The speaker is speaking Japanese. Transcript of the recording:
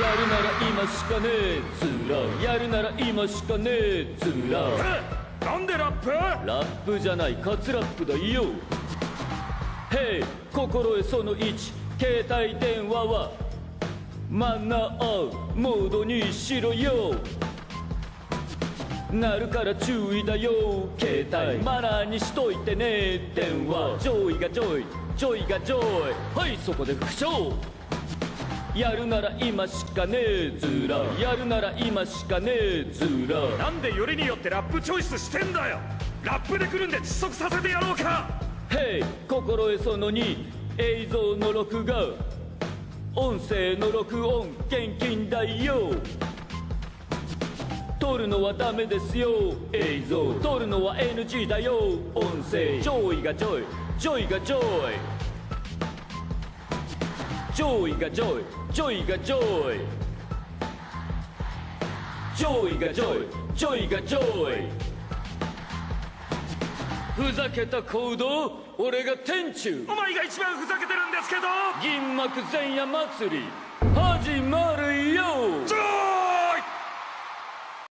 やるなら今しかねえずらやるなら今しかねえずらえなんでラップ？ラップじゃないカツラップだよ。へい心得その1携帯電話は。マナーモードにしろよ。なるから注意だよ。携帯。マナーにしといてね。電話。ジョイがジョイジョイがジョイはいそこで復唱やるなら今しかねえずらやるなら今しかねえずらなんでよりによってラップチョイスしてんだよ。ラップで来るんで窒息させてやろうか。へい心得その2映像の録画。音声の録音厳禁だよ撮るのはダメですよ映像。撮るのは NG だよ音声。ジョイがジョイジョイがジョイジョイがジョイジョイがジョイジョイがジョイジョイがジョイふざけた行動俺が天中。お前が一番ふざけてるんですけど。銀幕前夜祭り始まるよ